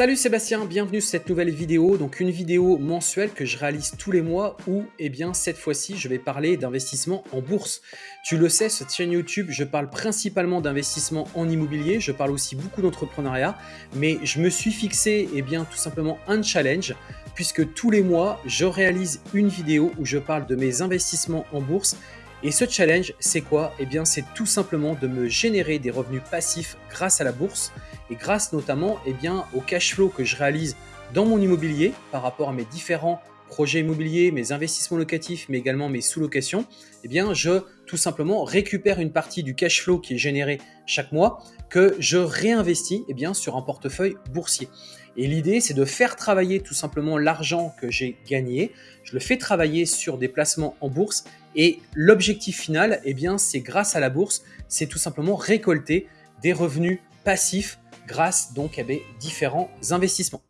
Salut Sébastien, bienvenue sur cette nouvelle vidéo, donc une vidéo mensuelle que je réalise tous les mois où, eh bien, cette fois-ci, je vais parler d'investissement en bourse. Tu le sais, cette chaîne YouTube, je parle principalement d'investissement en immobilier, je parle aussi beaucoup d'entrepreneuriat, mais je me suis fixé, eh bien, tout simplement un challenge, puisque tous les mois, je réalise une vidéo où je parle de mes investissements en bourse. Et ce challenge, c'est quoi? Eh bien, c'est tout simplement de me générer des revenus passifs grâce à la bourse et grâce notamment eh bien, au cash flow que je réalise dans mon immobilier par rapport à mes différents projets immobiliers, mes investissements locatifs, mais également mes sous-locations, eh bien, je tout simplement récupère une partie du cash flow qui est généré chaque mois que je réinvestis eh bien, sur un portefeuille boursier. Et l'idée, c'est de faire travailler tout simplement l'argent que j'ai gagné. Je le fais travailler sur des placements en bourse. Et l'objectif final, c'est grâce à la bourse, c'est tout simplement récolter des revenus passifs grâce donc à des différents investissements.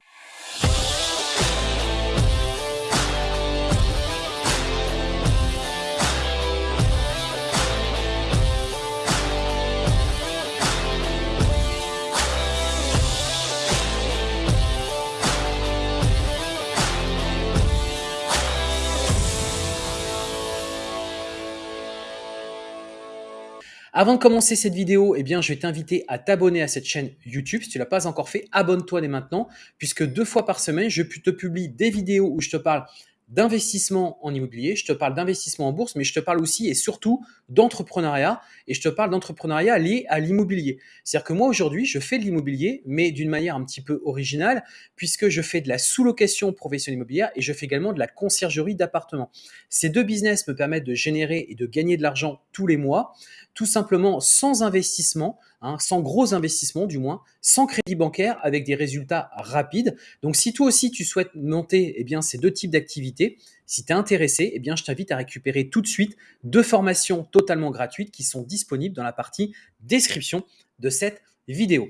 Avant de commencer cette vidéo, eh bien, je vais t'inviter à t'abonner à cette chaîne YouTube. Si tu ne l'as pas encore fait, abonne-toi dès maintenant, puisque deux fois par semaine, je te publie des vidéos où je te parle d'investissement en immobilier, je te parle d'investissement en bourse, mais je te parle aussi et surtout d'entrepreneuriat et je te parle d'entrepreneuriat lié à l'immobilier. C'est-à-dire que moi aujourd'hui, je fais de l'immobilier, mais d'une manière un petit peu originale, puisque je fais de la sous-location professionnelle immobilière et je fais également de la conciergerie d'appartements. Ces deux business me permettent de générer et de gagner de l'argent tous les mois, tout simplement sans investissement, Hein, sans gros investissements du moins, sans crédit bancaire, avec des résultats rapides. Donc si toi aussi tu souhaites monter eh bien, ces deux types d'activités, si tu es intéressé, eh je t'invite à récupérer tout de suite deux formations totalement gratuites qui sont disponibles dans la partie description de cette vidéo.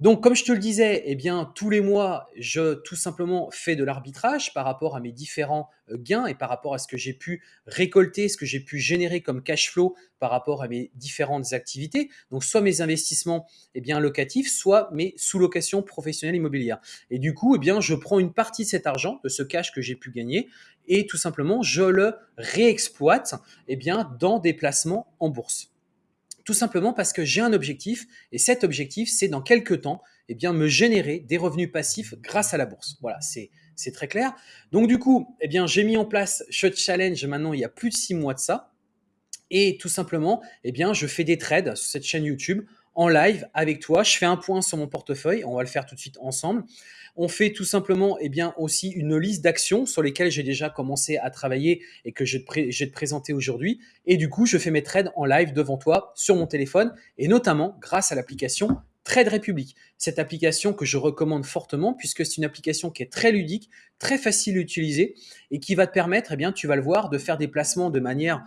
Donc, comme je te le disais, eh bien, tous les mois, je tout simplement fais de l'arbitrage par rapport à mes différents euh, gains et par rapport à ce que j'ai pu récolter, ce que j'ai pu générer comme cash flow par rapport à mes différentes activités. Donc, soit mes investissements eh bien, locatifs, soit mes sous-locations professionnelles immobilières. Et du coup, eh bien, je prends une partie de cet argent, de ce cash que j'ai pu gagner, et tout simplement, je le réexploite eh bien, dans des placements en bourse. Tout simplement parce que j'ai un objectif et cet objectif, c'est dans quelques temps, eh me générer des revenus passifs grâce à la bourse. Voilà, c'est c'est très clair. Donc du coup, eh bien, j'ai mis en place ce challenge maintenant il y a plus de six mois de ça. Et tout simplement, eh bien, je fais des trades sur cette chaîne YouTube en live avec toi. Je fais un point sur mon portefeuille. On va le faire tout de suite ensemble. On fait tout simplement eh bien, aussi une liste d'actions sur lesquelles j'ai déjà commencé à travailler et que je vais te présenter aujourd'hui. Et du coup, je fais mes trades en live devant toi sur mon téléphone et notamment grâce à l'application Trade Republic. Cette application que je recommande fortement puisque c'est une application qui est très ludique, très facile à utiliser et qui va te permettre, eh bien, tu vas le voir, de faire des placements de manière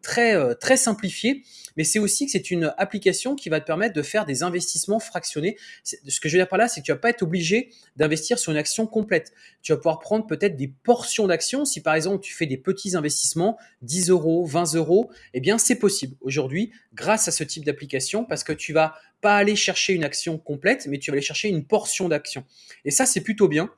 très, euh, très simplifiée. Mais c'est aussi que c'est une application qui va te permettre de faire des investissements fractionnés. Ce que je veux dire par là, c'est que tu vas pas être obligé d'investir sur une action complète. Tu vas pouvoir prendre peut-être des portions d'actions. Si par exemple tu fais des petits investissements, 10 euros, 20 euros, eh bien c'est possible aujourd'hui grâce à ce type d'application parce que tu vas pas aller chercher une action complète, mais tu vas aller chercher une portion d'action. Et ça, c'est plutôt bien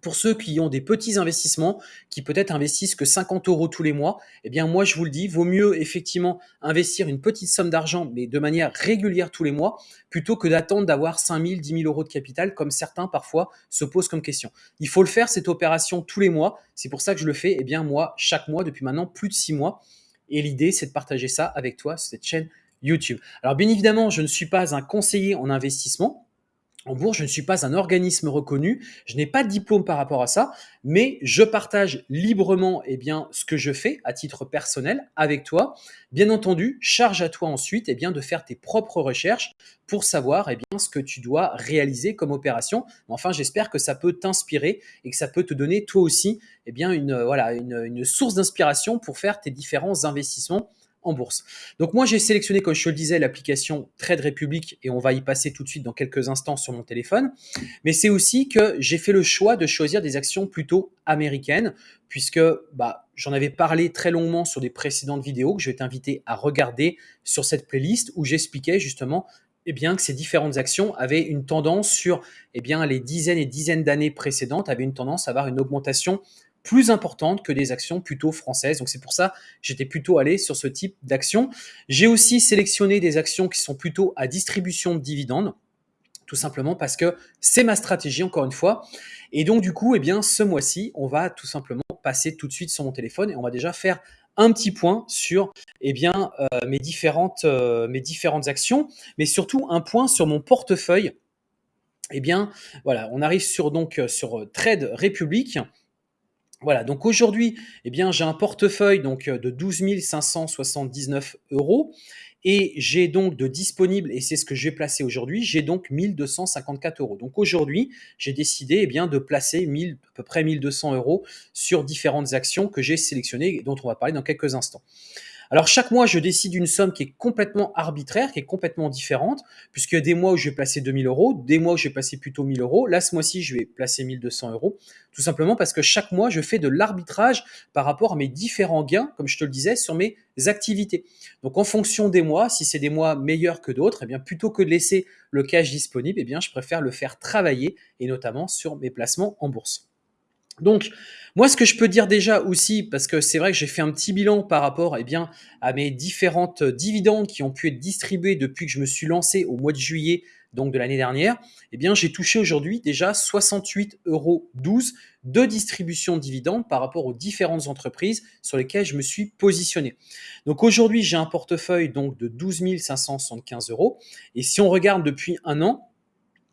pour ceux qui ont des petits investissements, qui peut-être investissent que 50 euros tous les mois, eh bien moi je vous le dis, vaut mieux effectivement investir une petite somme d'argent, mais de manière régulière tous les mois, plutôt que d'attendre d'avoir 5 000, 10 000 euros de capital, comme certains parfois se posent comme question. Il faut le faire cette opération tous les mois. C'est pour ça que je le fais, eh bien moi chaque mois depuis maintenant plus de 6 mois. Et l'idée c'est de partager ça avec toi sur cette chaîne YouTube. Alors bien évidemment, je ne suis pas un conseiller en investissement. En bourse, je ne suis pas un organisme reconnu, je n'ai pas de diplôme par rapport à ça, mais je partage librement eh bien, ce que je fais à titre personnel avec toi. Bien entendu, charge à toi ensuite eh bien, de faire tes propres recherches pour savoir eh bien, ce que tu dois réaliser comme opération. Enfin, j'espère que ça peut t'inspirer et que ça peut te donner toi aussi bien, une, voilà, une, une source d'inspiration pour faire tes différents investissements en bourse. Donc moi, j'ai sélectionné, comme je te le disais, l'application Trade Republic et on va y passer tout de suite dans quelques instants sur mon téléphone. Mais c'est aussi que j'ai fait le choix de choisir des actions plutôt américaines puisque bah, j'en avais parlé très longuement sur des précédentes vidéos que je vais t'inviter à regarder sur cette playlist où j'expliquais justement eh bien, que ces différentes actions avaient une tendance sur eh bien, les dizaines et dizaines d'années précédentes, avaient une tendance à avoir une augmentation plus importante que des actions plutôt françaises. Donc c'est pour ça que j'étais plutôt allé sur ce type d'action. J'ai aussi sélectionné des actions qui sont plutôt à distribution de dividendes, tout simplement parce que c'est ma stratégie encore une fois. Et donc du coup, eh bien ce mois-ci, on va tout simplement passer tout de suite sur mon téléphone et on va déjà faire un petit point sur eh bien, euh, mes, différentes, euh, mes différentes actions, mais surtout un point sur mon portefeuille. Eh bien, voilà, on arrive sur, donc, euh, sur Trade Republic. Voilà, donc aujourd'hui, eh bien, j'ai un portefeuille donc, de 12 579 euros et j'ai donc de disponible, et c'est ce que je vais placer aujourd'hui, j'ai donc 1254 euros. Donc aujourd'hui, j'ai décidé eh bien, de placer 1000, à peu près 1200 euros sur différentes actions que j'ai sélectionnées et dont on va parler dans quelques instants. Alors chaque mois, je décide une somme qui est complètement arbitraire, qui est complètement différente, puisqu'il y a des mois où je vais placer 2000 euros, des mois où je vais placer plutôt 1000 euros. Là, ce mois-ci, je vais placer 1200 euros, tout simplement parce que chaque mois, je fais de l'arbitrage par rapport à mes différents gains, comme je te le disais, sur mes activités. Donc en fonction des mois, si c'est des mois meilleurs que d'autres, eh bien plutôt que de laisser le cash disponible, eh je préfère le faire travailler et notamment sur mes placements en bourse. Donc, moi, ce que je peux dire déjà aussi, parce que c'est vrai que j'ai fait un petit bilan par rapport eh bien, à mes différentes dividendes qui ont pu être distribués depuis que je me suis lancé au mois de juillet donc de l'année dernière, eh bien, j'ai touché aujourd'hui déjà 68,12 euros de distribution de dividendes par rapport aux différentes entreprises sur lesquelles je me suis positionné. Donc aujourd'hui, j'ai un portefeuille donc de 12 575 euros. Et si on regarde depuis un an,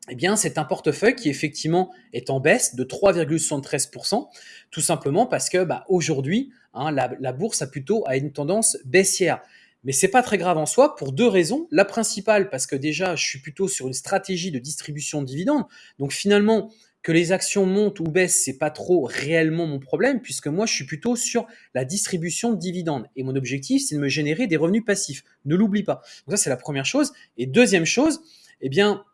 eh bien, c'est un portefeuille qui effectivement est en baisse de 3,73%, tout simplement parce que bah, aujourd'hui, hein, la, bourse a plutôt a une tendance baissière. Mais c'est pas très grave en soi pour deux raisons. La principale, parce que déjà, je suis plutôt sur une stratégie de distribution de dividendes. Donc finalement, que les actions montent ou baissent, c'est pas trop réellement mon problème, puisque moi, je suis plutôt sur la distribution de dividendes. Et mon objectif, c'est de me générer des revenus passifs. Ne l'oublie pas. Donc ça, c'est la première chose. Et deuxième chose, eh bien,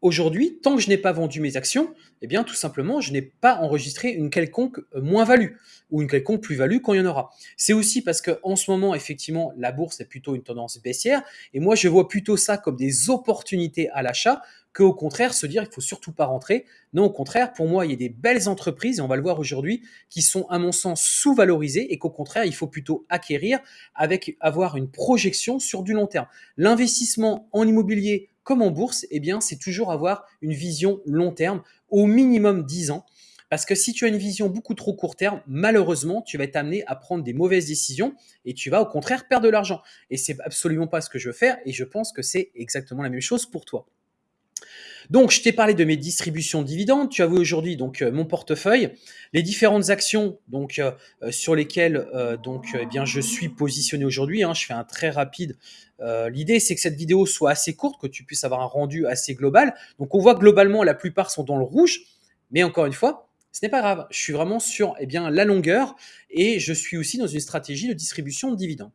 Aujourd'hui, tant que je n'ai pas vendu mes actions, eh bien, tout simplement, je n'ai pas enregistré une quelconque euh, moins-value ou une quelconque plus-value quand il y en aura. C'est aussi parce que en ce moment, effectivement, la bourse est plutôt une tendance baissière et moi, je vois plutôt ça comme des opportunités à l'achat qu'au contraire se dire qu'il faut surtout pas rentrer. Non, au contraire, pour moi, il y a des belles entreprises, et on va le voir aujourd'hui, qui sont à mon sens sous-valorisées et qu'au contraire, il faut plutôt acquérir avec avoir une projection sur du long terme. L'investissement en immobilier comme en bourse, eh bien, c'est toujours avoir une vision long terme, au minimum 10 ans. Parce que si tu as une vision beaucoup trop court terme, malheureusement, tu vas être amené à prendre des mauvaises décisions et tu vas au contraire perdre de l'argent. Et c'est absolument pas ce que je veux faire et je pense que c'est exactement la même chose pour toi. Donc, je t'ai parlé de mes distributions de dividendes. Tu as vu aujourd'hui donc euh, mon portefeuille, les différentes actions euh, euh, sur lesquelles eh je suis positionné aujourd'hui. Hein. je fais un très rapide. L'idée c'est que cette vidéo soit assez courte, que tu puisses avoir un rendu assez global. Donc, on voit globalement la plupart sont dans le rouge, mais encore une fois, ce n'est pas grave. Je suis vraiment sur eh la longueur et je suis aussi dans une stratégie de distribution de dividendes.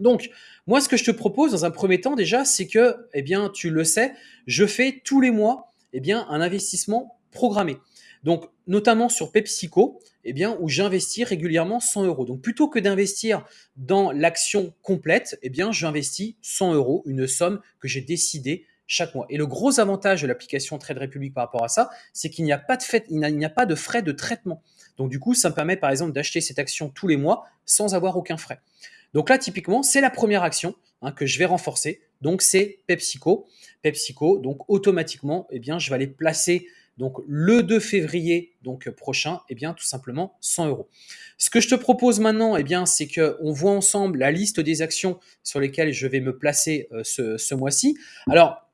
Donc, moi, ce que je te propose dans un premier temps déjà, c'est que, eh bien, tu le sais, je fais tous les mois, eh un investissement programmé. Donc, notamment sur PepsiCo, eh où j'investis régulièrement 100 euros. Donc, plutôt que d'investir dans l'action complète, eh j'investis 100 euros, une somme que j'ai décidé chaque mois. Et le gros avantage de l'application Trade Republic par rapport à ça, c'est qu'il n'y a pas de a pas de frais de traitement. Donc, du coup, ça me permet, par exemple, d'acheter cette action tous les mois sans avoir aucun frais. Donc là, typiquement, c'est la première action hein, que je vais renforcer. Donc c'est PepsiCo. PepsiCo, donc automatiquement, eh bien, je vais aller placer donc le 2 février donc prochain, eh bien tout simplement 100 euros. Ce que je te propose maintenant, eh bien c'est que on voit ensemble la liste des actions sur lesquelles je vais me placer euh, ce, ce mois-ci. Alors,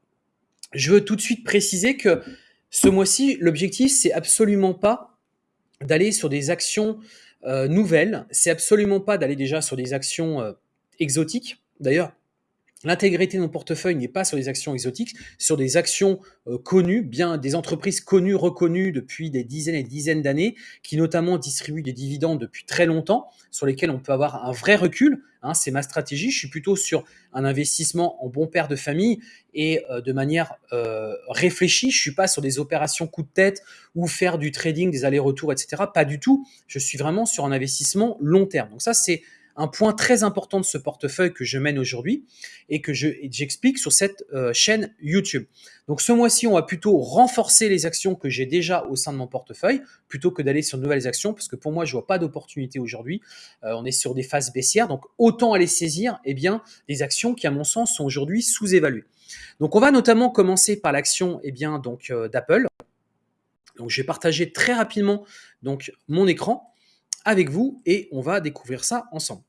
je veux tout de suite préciser que ce mois-ci, l'objectif c'est absolument pas d'aller sur des actions nouvelle, c'est absolument pas d'aller déjà sur des actions euh, exotiques. D'ailleurs, L'intégrité de mon portefeuille n'est pas sur des actions exotiques, sur des actions euh, connues, bien des entreprises connues, reconnues depuis des dizaines et dizaines d'années, qui notamment distribuent des dividendes depuis très longtemps, sur lesquels on peut avoir un vrai recul. Hein, c'est ma stratégie. Je suis plutôt sur un investissement en bon père de famille et euh, de manière euh, réfléchie. Je suis pas sur des opérations coup de tête ou faire du trading, des allers-retours, etc. Pas du tout. Je suis vraiment sur un investissement long terme. Donc ça, c'est un point très important de ce portefeuille que je mène aujourd'hui et que j'explique sur cette euh, chaîne YouTube. Donc ce mois-ci, on va plutôt renforcer les actions que j'ai déjà au sein de mon portefeuille plutôt que d'aller sur de nouvelles actions parce que pour moi, je vois pas d'opportunité aujourd'hui. Euh, on est sur des phases baissières, donc autant aller saisir eh bien, des actions qui, à mon sens, sont aujourd'hui sous-évaluées. Donc on va notamment commencer par l'action eh bien donc euh, d'Apple. Donc je vais partager très rapidement donc mon écran avec vous et on va découvrir ça ensemble.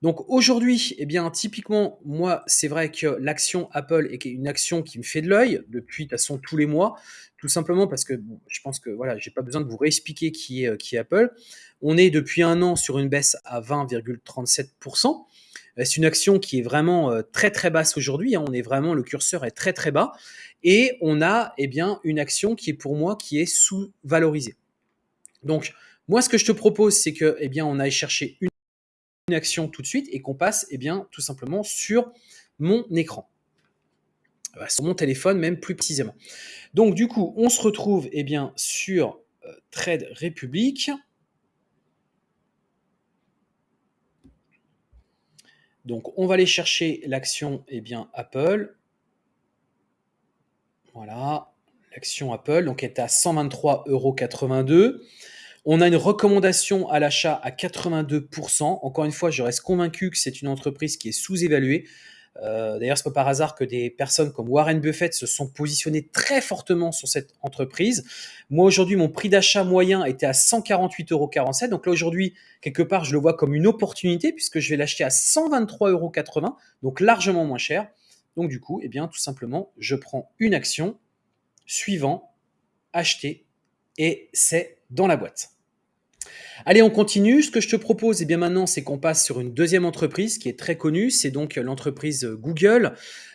Donc aujourd'hui, eh bien typiquement, moi, c'est vrai que l'action Apple est une action qui me fait de l'œil depuis de toute façon tous les mois, tout simplement parce que je pense que voilà, j'ai pas besoin de vous réexpliquer qui est, qui est Apple. On est depuis un an sur une baisse à 20,37%. Euh, c'est une action qui est vraiment euh, très très basse aujourd'hui. Hein. On est vraiment, le curseur est très très bas. Et on a eh bien, une action qui est pour moi qui est sous-valorisée. Donc, moi, ce que je te propose, c'est que eh bien, on aille chercher une, action tout de suite et qu'on passe eh bien, tout simplement sur mon écran. Euh, sur mon téléphone, même plus précisément. Donc, du coup, on se retrouve eh bien, sur Trade Republic. Donc, on va aller chercher l'action eh bien, Apple. Voilà, l'action Apple, donc est à 123,82 euros. On a une recommandation à l'achat à 82%. Encore une fois, je reste convaincu que c'est une entreprise qui est sous-évaluée. Euh, d'ailleurs, ce n'est pas par hasard que des personnes comme Warren Buffett se sont positionnées très fortement sur cette entreprise. Moi, aujourd'hui, mon prix d'achat moyen était à 148,47 euros. Donc là, aujourd'hui, quelque part, je le vois comme une opportunité puisque je vais l'acheter à 123,80 euros, donc largement moins cher. Donc du coup, eh bien, tout simplement, je prends une action, suivant, acheter, et c'est dans la boîte. Allez, on continue. Ce que je te propose, eh bien maintenant, c'est qu'on passe sur une deuxième entreprise qui est très connue. C'est donc l'entreprise Google,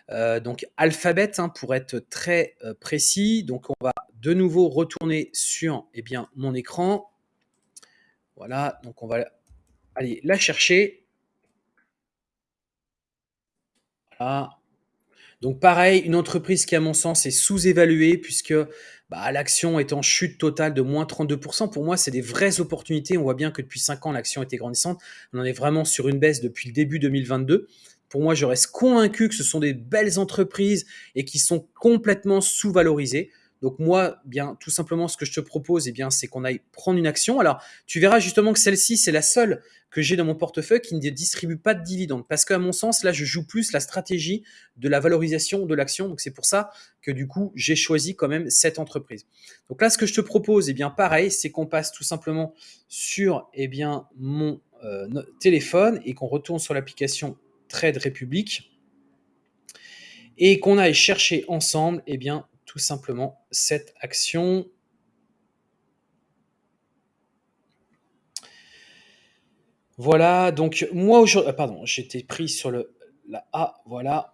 euh, donc Alphabet hein, pour être très euh, précis. Donc, on va de nouveau retourner sur eh bien, mon écran. Voilà, donc on va aller la chercher. Donc pareil, une entreprise qui à mon sens est sous-évaluée puisque bah, l'action est en chute totale de moins 32%. Pour moi, c'est des vraies opportunités. On voit bien que depuis 5 ans, l'action était grandissante. On en est vraiment sur une baisse depuis le début 2022. Pour moi, je reste convaincu que ce sont des belles entreprises et qui sont complètement sous-valorisées. Donc moi, bien tout simplement, ce que je te propose, eh bien, c'est qu'on aille prendre une action. Alors, tu verras justement que celle-ci, c'est la seule que j'ai dans mon portefeuille qui ne distribue pas de dividendes. Parce qu'à mon sens, là, je joue plus la stratégie de la valorisation de l'action. Donc c'est pour ça que du coup, j'ai choisi quand même cette entreprise. Donc là, ce que je te propose, eh bien, pareil, c'est qu'on passe tout simplement sur eh bien, mon euh, téléphone et qu'on retourne sur l'application Trade Republic et qu'on aille chercher ensemble eh bien, tout simplement cette action. Voilà, donc moi aujourd'hui, ah, pardon, j'étais pris sur le la A, voilà.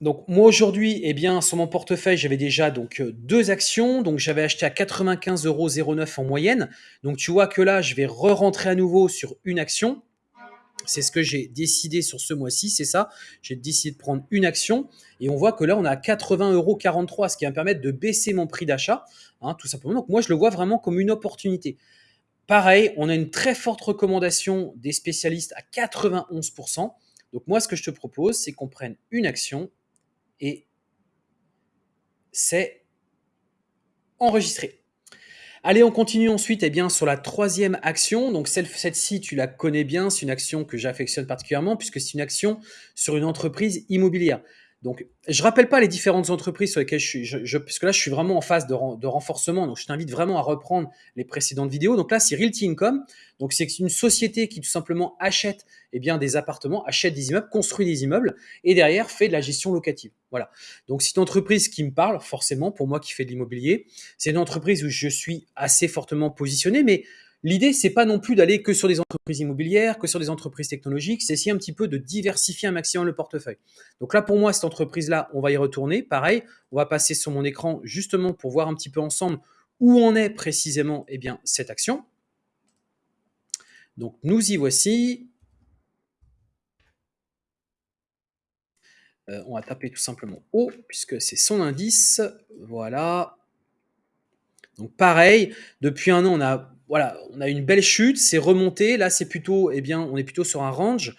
Donc moi aujourd'hui, eh bien, sur mon portefeuille, j'avais déjà donc euh, deux actions. Donc j'avais acheté à 95,09 euros en moyenne. Donc tu vois que là, je vais re-rentrer à nouveau sur une action. C'est ce que j'ai décidé sur ce mois-ci, c'est ça. J'ai décidé de prendre une action et on voit que là, on a 80,43 euros, ce qui va me permettre de baisser mon prix d'achat, hein, tout simplement. Donc moi, je le vois vraiment comme une opportunité. Pareil, on a une très forte recommandation des spécialistes à 91%. Donc moi, ce que je te propose, c'est qu'on prenne une action et c'est enregistré. Allez, on continue ensuite eh bien, sur la troisième action. Donc celle-ci, tu la connais bien, c'est une action que j'affectionne particulièrement puisque c'est une action sur une entreprise immobilière. Donc, je rappelle pas les différentes entreprises sur lesquelles je suis, je, puisque là, je suis vraiment en phase de, de renforcement. Donc, je t'invite vraiment à reprendre les précédentes vidéos. Donc là, c'est Realty Income. Donc, c'est une société qui tout simplement achète eh bien, des appartements, achète des immeubles, construit des immeubles et derrière fait de la gestion locative. Voilà. Donc, c'est une entreprise qui me parle forcément pour moi qui fais de l'immobilier. C'est une entreprise où je suis assez fortement positionné, mais L'idée, c'est pas non plus d'aller que sur des entreprises immobilières, que sur des entreprises technologiques, c'est essayer un petit peu de diversifier un maximum le portefeuille. Donc là, pour moi, cette entreprise-là, on va y retourner. Pareil, on va passer sur mon écran justement pour voir un petit peu ensemble où en est précisément eh bien, cette action. Donc nous y voici. Euh, on va taper tout simplement O, puisque c'est son indice. Voilà. Donc pareil, depuis un an, on a voilà, on a une belle chute, c'est remonté. Là, c'est plutôt, eh bien, on est plutôt sur un range.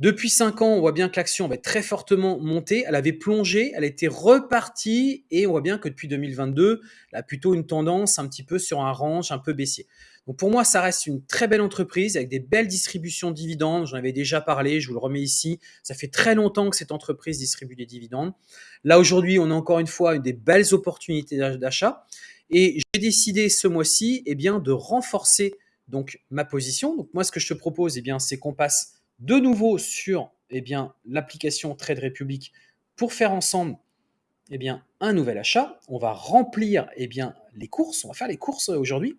Depuis 5 ans, on voit bien que l'action avait très fortement monté. Elle avait plongé, elle était repartie et on voit bien que depuis 2022, elle a plutôt une tendance un petit peu sur un range un peu baissier. Donc pour moi, ça reste une très belle entreprise avec des belles distributions de dividendes. J'en avais déjà parlé, je vous le remets ici. Ça fait très longtemps que cette entreprise distribue des dividendes. Là, aujourd'hui, on a encore une fois des belles opportunités d'achat. Et j'ai décidé ce mois-ci eh de renforcer donc, ma position. Donc moi, ce que je te propose, eh c'est qu'on passe de nouveau sur eh l'application Trade Republic pour faire ensemble eh bien, un nouvel achat. On va remplir eh bien, les courses. On va faire les courses aujourd'hui.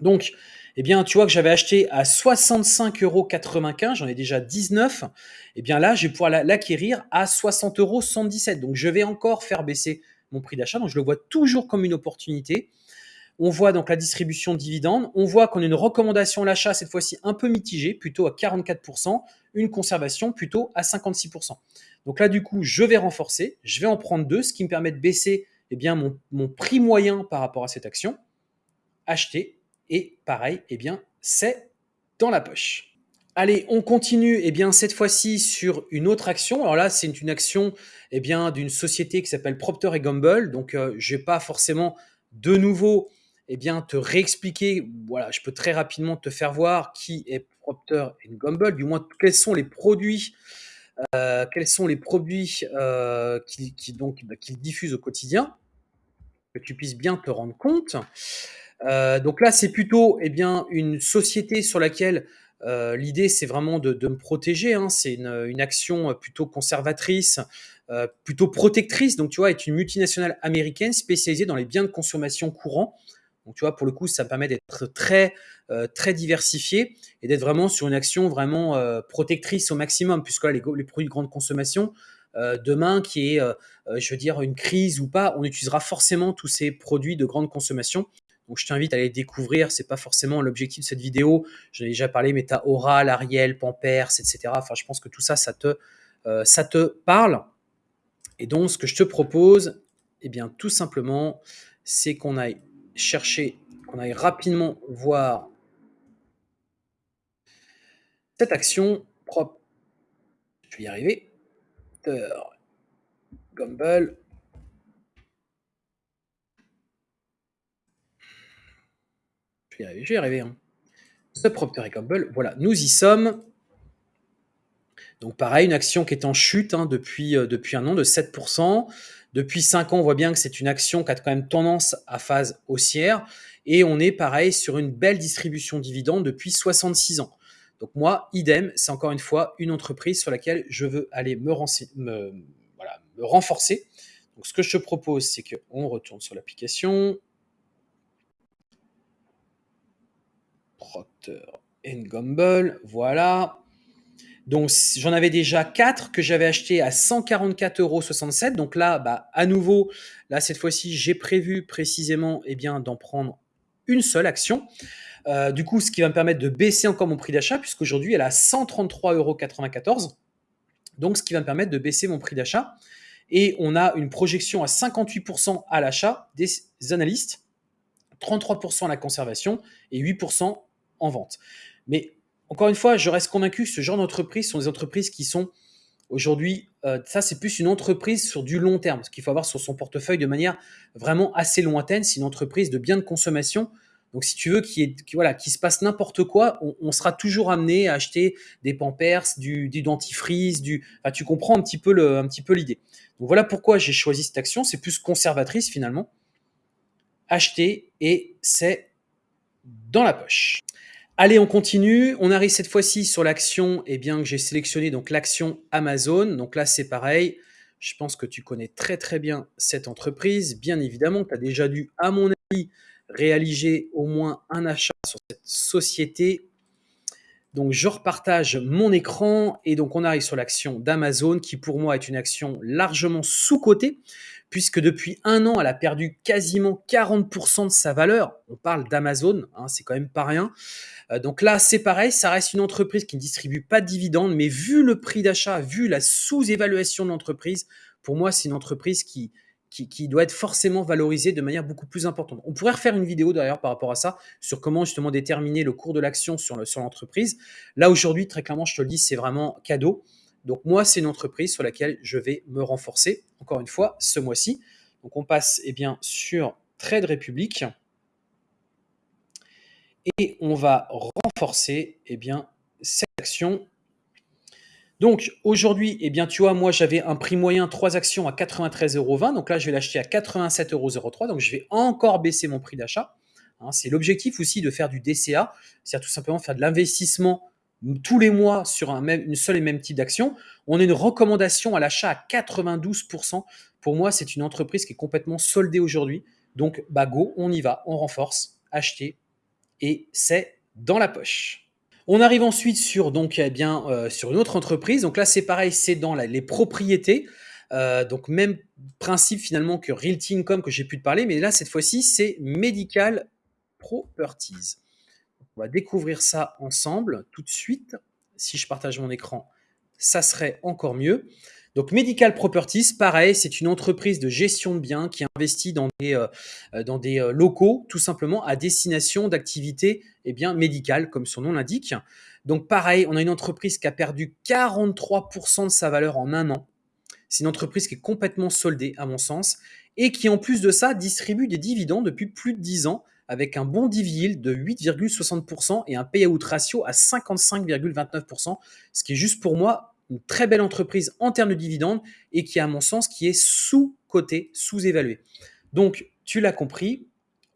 Donc, eh bien, tu vois que j'avais acheté à 65,95 euros, j'en ai déjà 19. Eh bien là, je vais pouvoir l'acquérir à 60,77 euros. Donc, je vais encore faire baisser mon prix d'achat. Donc, je le vois toujours comme une opportunité. On voit donc la distribution de dividendes. On voit qu'on a une recommandation à l'achat cette fois-ci un peu mitigée, plutôt à 44%, une conservation plutôt à 56%. Donc là, du coup, je vais renforcer, je vais en prendre deux, ce qui me permet de baisser eh bien, mon, mon prix moyen par rapport à cette action. Acheter et pareil, eh bien, c'est dans la poche. Allez, on continue eh bien, cette fois-ci sur une autre action. Alors là, c'est une action eh bien, d'une société qui s'appelle Procter Gamble. Donc, euh, je ne vais pas forcément de nouveau eh bien, te réexpliquer. Voilà, je peux très rapidement te faire voir qui est Procter Gamble, du moins quels sont les produits, euh, quels sont les produits euh, bah, diffusent au quotidien, que tu puisses bien te rendre compte. Euh, donc là, c'est plutôt eh bien, une société sur laquelle euh, l'idée, c'est vraiment de, me protéger. Hein. C'est une, action plutôt conservatrice, euh, plutôt protectrice. Donc, tu vois, est une multinationale américaine spécialisée dans les biens de consommation courants. Donc, tu vois, pour le coup, ça permet d'être très, très diversifié et d'être vraiment sur une action vraiment protectrice au maximum, puisque là, les produits de grande consommation, demain, qui est, je veux dire, une crise ou pas, on utilisera forcément tous ces produits de grande consommation. Donc je t'invite à les découvrir. C'est pas forcément l'objectif de cette vidéo. J'en ai déjà parlé, mais as Oral, Ariel, Pampers, etc. Enfin, je pense que tout ça, ça te, euh, ça te parle. Et donc, ce que je te propose, eh bien, tout simplement, c'est qu'on aille chercher, qu'on aille rapidement voir cette action propre. Je vais y arriver. Gumble. Je vais y arriver, je Hein. Procter Gamble, voilà, nous y sommes. Donc pareil, une action qui est en chute hein, depuis, euh, depuis un an de 7%. Depuis 5 ans, on voit bien que c'est une action qui a quand même tendance à phase haussière. Et on est pareil sur une belle distribution de dividendes depuis 66 ans. Donc moi, idem, c'est encore une fois une entreprise sur laquelle je veux aller me, me renforcer. Donc ce que je te propose, c'est qu'on retourne sur l'application, Procter Gamble, voilà. Donc j'en avais déjà 4 que j'avais acheté à 144,67 euros. Donc là, bah, à nouveau, là cette fois-ci, j'ai prévu précisément eh bien, d'en prendre une seule action. Euh, du coup, ce qui va me permettre de baisser encore mon prix d'achat, puisqu'aujourd'hui, elle est à 133,94 euros. Donc, ce qui va me permettre de baisser mon prix d'achat. Et on a une projection à 58% à l'achat des analystes, 33% à la conservation et 8% en vente. Mais encore une fois, je reste convaincu que ce genre d'entreprises sont des entreprises qui sont aujourd'hui, euh, ça c'est plus une entreprise sur du long terme, ce qu'il faut avoir sur son portefeuille de manière vraiment assez lointaine. C'est une entreprise de biens de consommation. Donc si tu veux qu'il voilà, qui se passe n'importe quoi, on, sera toujours amené à acheter des Pampers, du, dentifrice, du, tu comprends un petit peu le, un petit peu l'idée. Donc voilà pourquoi j'ai choisi cette action. C'est plus conservatrice finalement. Acheter et c'est dans la poche. Allez, on continue. On arrive cette fois-ci sur l'action eh bien, que j'ai sélectionné, donc l'action Amazon. Donc là, c'est pareil. Je pense que tu connais très très bien cette entreprise. Bien évidemment, tu as déjà dû, à mon avis, réaliser au moins un achat sur cette société. Donc je repartage mon écran et donc on arrive sur l'action d'Amazon qui pour moi est une action largement sous-cotée puisque depuis un an elle a perdu quasiment 40% de sa valeur. On parle d'Amazon, hein, c'est quand même pas rien. Euh, donc là, c'est pareil, ça reste une entreprise qui ne distribue pas de dividendes, mais vu le prix d'achat, vu la sous-évaluation de l'entreprise, pour moi, c'est une entreprise qui, qui, doit être forcément valorisé de manière beaucoup plus importante. On pourrait refaire une vidéo d'ailleurs par rapport à ça, sur comment justement déterminer le cours de l'action sur l'entreprise. Là aujourd'hui, très clairement, je te le dis, c'est vraiment cadeau. Donc moi, c'est une entreprise sur laquelle je vais me renforcer, encore une fois, ce mois-ci. Donc on passe eh bien, sur Trade Republic et on va renforcer eh bien, cette action donc aujourd'hui, eh bien, tu vois, moi j'avais un prix moyen 3 actions à 93,20 euros. Donc là, je vais l'acheter à 87,03 euros. Donc je vais encore baisser mon prix d'achat. Hein, c'est l'objectif aussi de faire du DCA, c'est-à-dire tout simplement faire de l'investissement tous les mois sur un même, une seule et même type d'action. On a une recommandation à l'achat à 92%. Pour moi, c'est une entreprise qui est complètement soldée aujourd'hui. Donc, bah go, on y va, on renforce, acheter et c'est dans la poche. On arrive ensuite eh euh, sur une autre entreprise. Donc là, c'est pareil, c'est dans les propriétés. Euh, donc même principe finalement que Realty Income que j'ai pu te parler, mais là, cette fois-ci, c'est Medical Properties. On va découvrir ça ensemble tout de suite. Si je partage mon écran, ça serait encore mieux. Donc Medical Properties, pareil, c'est une entreprise de gestion de biens qui investit dans des, euh, dans des euh, locaux, tout simplement à destination d'activités eh bien, médicales, comme son nom l'indique. Donc pareil, on a une entreprise qui a perdu 43% de sa valeur en un an. C'est une entreprise qui est complètement soldée, à mon sens, et qui en plus de ça distribue des dividendes depuis plus de 10 ans, avec un bon dividende de 8,60% et un payout ratio à 55,29%, ce qui est juste pour moi une très belle entreprise en termes de dividendes et qui, à mon sens, qui est sous-coté, sous-évalué. Donc, tu l'as compris,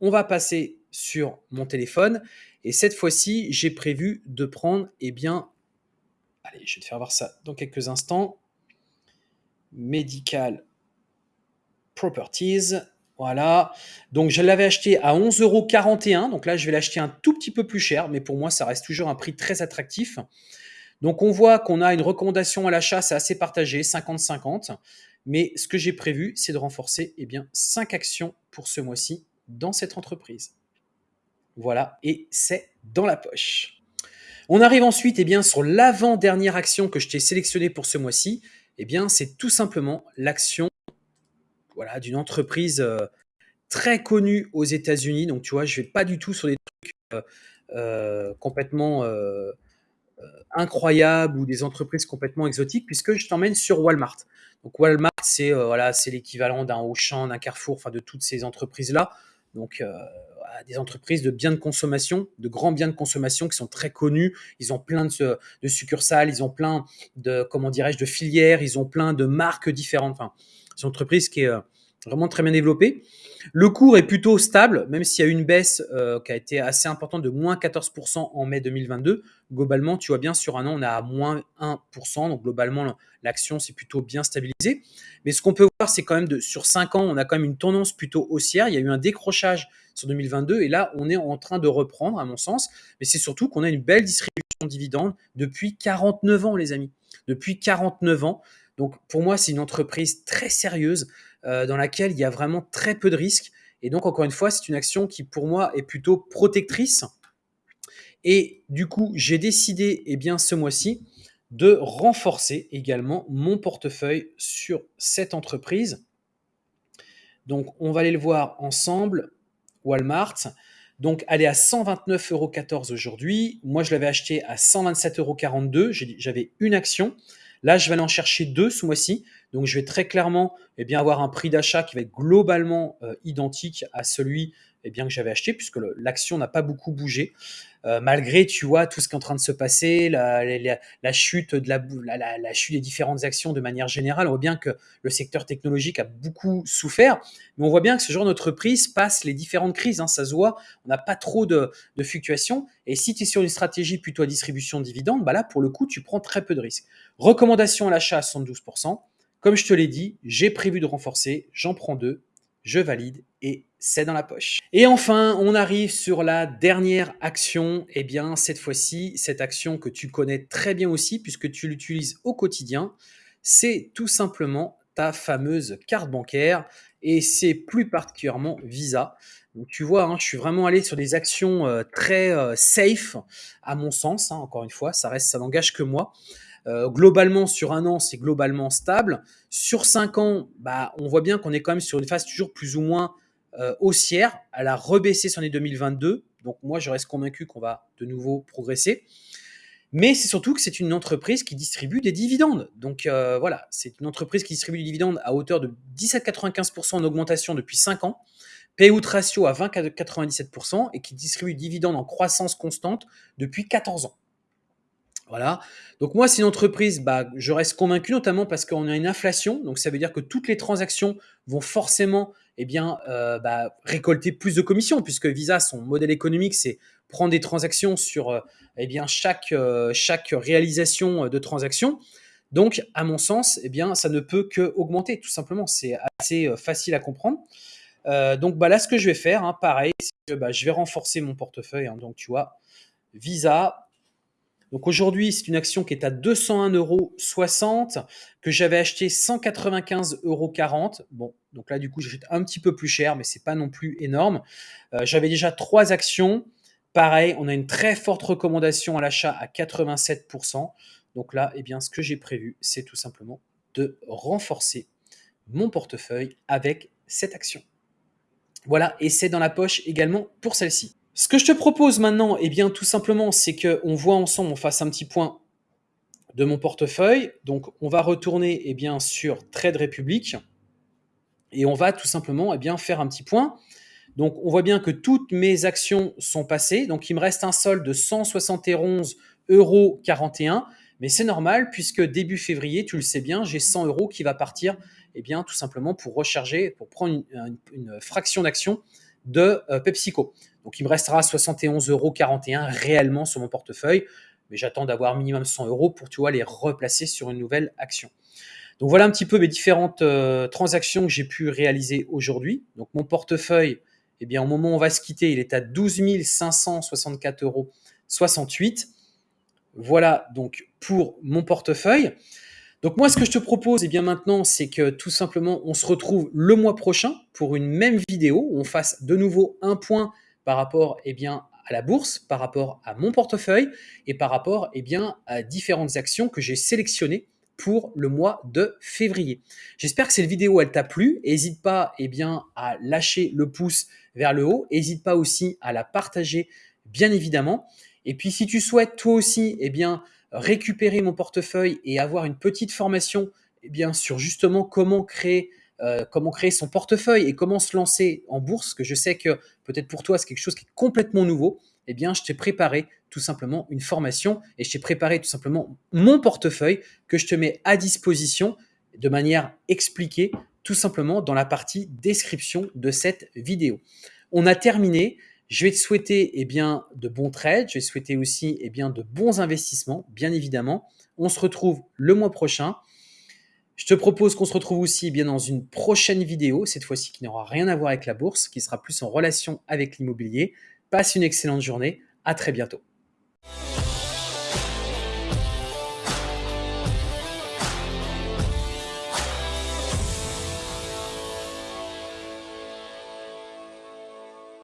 on va passer sur mon téléphone et cette fois-ci, j'ai prévu de prendre, eh bien, allez, je vais te faire voir ça dans quelques instants. Medical Properties. Voilà. Donc, je l'avais acheté à 11,41 euros. Donc là, je vais l'acheter un tout petit peu plus cher, mais pour moi, ça reste toujours un prix très attractif. Donc on voit qu'on a une recommandation à l'achat, c'est assez partagé, 50-50. Mais ce que j'ai prévu, c'est de renforcer eh bien, 5 actions pour ce mois-ci dans cette entreprise. Voilà, et c'est dans la poche. On arrive ensuite eh bien, sur l'avant-dernière action que je t'ai sélectionnée pour ce mois-ci. Eh bien, c'est tout simplement l'action voilà, d'une entreprise euh, très connue aux États-Unis. Donc, tu vois, je ne vais pas du tout sur des trucs euh, euh, complètement incroyables ou des entreprises complètement exotiques, puisque je t'emmène sur Walmart. Donc Walmart, c'est euh, voilà, c'est l'équivalent d'un Auchan, d'un Carrefour, enfin de toutes ces entreprises-là. Donc euh, des entreprises de biens de consommation, de grands biens de consommation qui sont très connus. Ils ont plein de, succursales, ils ont plein de comment dirais-je de filières, ils ont plein de marques différentes. Enfin, c'est une entreprise qui est vraiment très bien développée. Le cours est plutôt stable, même s'il y a une baisse euh, qui a été assez importante de moins 14% en mai 2022. Globalement, tu vois bien, sur un an, on est à moins 1%. Donc globalement, l'action s'est plutôt bien stabilisée. Mais ce qu'on peut voir, c'est quand même de, sur 5 ans, on a quand même une tendance plutôt haussière. Il y a eu un décrochage sur 2022 et là, on est en train de reprendre, à mon sens. Mais c'est surtout qu'on a une belle distribution de dividendes depuis 49 ans, les amis. Depuis 49 ans. Donc pour moi, c'est une entreprise très sérieuse. Euh, dans laquelle il y a vraiment très peu de risques. Et donc, encore une fois, c'est une action qui, pour moi, est plutôt protectrice. Et du coup, j'ai décidé, eh bien, ce mois-ci, de renforcer également mon portefeuille sur cette entreprise. Donc, on va aller le voir ensemble. Walmart. Donc, elle est à 129,14 euros aujourd'hui. Moi, je l'avais acheté à 127,42 euros. J'avais une action. Là, je vais aller en chercher deux ce mois-ci. Donc, je vais très clairement eh bien, avoir un prix d'achat qui va être globalement euh, identique à celui eh bien, que j'avais acheté, puisque l'action n'a pas beaucoup bougé. Euh, malgré, tu vois, tout ce qui est en train de se passer, la, chute de la, la, chute des différentes actions de manière générale, on voit bien que le secteur technologique a beaucoup souffert, mais on voit bien que ce genre d'entreprise passe les différentes crises, hein, ça se voit, on n'a pas trop de, fluctuations, et si tu es sur une stratégie plutôt à distribution de dividendes, bah là, pour le coup, tu prends très peu de risques. Recommandation à l'achat à 72%, comme je te l'ai dit, j'ai prévu de renforcer, j'en prends deux, je valide et c'est dans la poche. Et enfin, on arrive sur la dernière action. Eh bien, cette fois-ci, cette action que tu connais très bien aussi puisque tu l'utilises au quotidien, c'est tout simplement ta fameuse carte bancaire et c'est plus particulièrement Visa. Donc tu vois, hein, je suis vraiment allé sur des actions euh, très euh, safe à mon sens. Hein, encore une fois, ça reste, ça n'engage que moi. Euh, globalement, sur un an, c'est globalement stable. Sur cinq ans, bah, on voit bien qu'on est quand même sur une phase toujours plus ou moins haussière. Elle a rebaissé son année 2022. Donc moi, je reste convaincu qu'on va de nouveau progresser. Mais c'est surtout que c'est une entreprise qui distribue des dividendes. Donc euh, voilà, c'est une entreprise qui distribue des dividendes à hauteur de 17,95% en augmentation depuis 5 ans, payout ratio à 20,97% et qui distribue des dividendes en croissance constante depuis 14 ans. Voilà. Donc moi, c'est une entreprise, bah, je reste convaincu notamment parce qu'on a une inflation. Donc ça veut dire que toutes les transactions vont forcément eh bien, euh, bah, récolter plus de commissions puisque Visa, son modèle économique, c'est prendre des transactions sur euh, eh bien, chaque, euh, réalisation de transaction. Donc, à mon sens, eh bien, ça ne peut que augmenter, tout simplement. C'est assez facile à comprendre. donc, bah, là, ce que je vais faire, hein, pareil, c'est que bah, je vais renforcer mon portefeuille. Hein. donc, tu vois, Visa, donc aujourd'hui, c'est une action qui est à 201,60 euros, que j'avais acheté 195,40 euros. Bon, donc là, du coup, j'achète un petit peu plus cher, mais c'est pas non plus énorme. Euh, j'avais déjà trois actions. Pareil, on a une très forte recommandation à l'achat à 87%. Donc là, eh bien, ce que j'ai prévu, c'est tout simplement de renforcer mon portefeuille avec cette action. Voilà, et c'est dans la poche également pour celle-ci. Ce que je te propose maintenant, eh bien, tout simplement, c'est qu'on voit ensemble, on fasse un petit point de mon portefeuille. Donc, on va retourner eh bien, sur Trade Republic et on va tout simplement eh bien, faire un petit point. Donc, on voit bien que toutes mes actions sont passées. Donc, il me reste un solde de 171,41 euros. Mais c'est normal puisque début février, tu le sais bien, j'ai 100 euros qui va partir eh bien, tout simplement pour recharger, pour prendre une, fraction d'action de euh, PepsiCo. Donc il me restera 71,41 euros réellement sur mon portefeuille, mais j'attends d'avoir minimum 100 euros pour tu vois, les replacer sur une nouvelle action. Donc voilà un petit peu mes différentes euh, transactions que j'ai pu réaliser aujourd'hui. Donc mon portefeuille, eh bien au moment où on va se quitter, il est à 12 564,68 euros. Voilà donc pour mon portefeuille. Donc moi, ce que je te propose, eh bien maintenant, c'est que tout simplement, on se retrouve le mois prochain pour une même vidéo où on fasse de nouveau un point par rapport eh bien, à la bourse, par rapport à mon portefeuille et par rapport eh bien, à différentes actions que j'ai sélectionnées pour le mois de février. J'espère que cette vidéo elle t'a plu. N'hésite pas bien, à lâcher le pouce vers le haut. N'hésite pas aussi à la partager, bien évidemment. Et puis si tu souhaites toi aussi eh bien, récupérer mon portefeuille et avoir une petite formation eh bien, sur justement comment créer euh, comment créer son portefeuille et comment se lancer en bourse, que je sais que peut-être pour toi c'est quelque chose qui est complètement nouveau, eh bien je t'ai préparé tout simplement une formation et je t'ai préparé tout simplement mon portefeuille que je te mets à disposition de manière expliquée tout simplement dans la partie description de cette vidéo. On a terminé. Je vais te souhaiter eh de bons trades, je vais te souhaiter aussi eh de bons investissements, bien évidemment. On se retrouve le mois prochain. Je te propose qu'on se retrouve aussi eh bien dans une prochaine vidéo, cette fois-ci qui n'aura rien à voir avec la bourse, qui sera plus en relation avec l'immobilier. Passe une excellente journée, à très bientôt.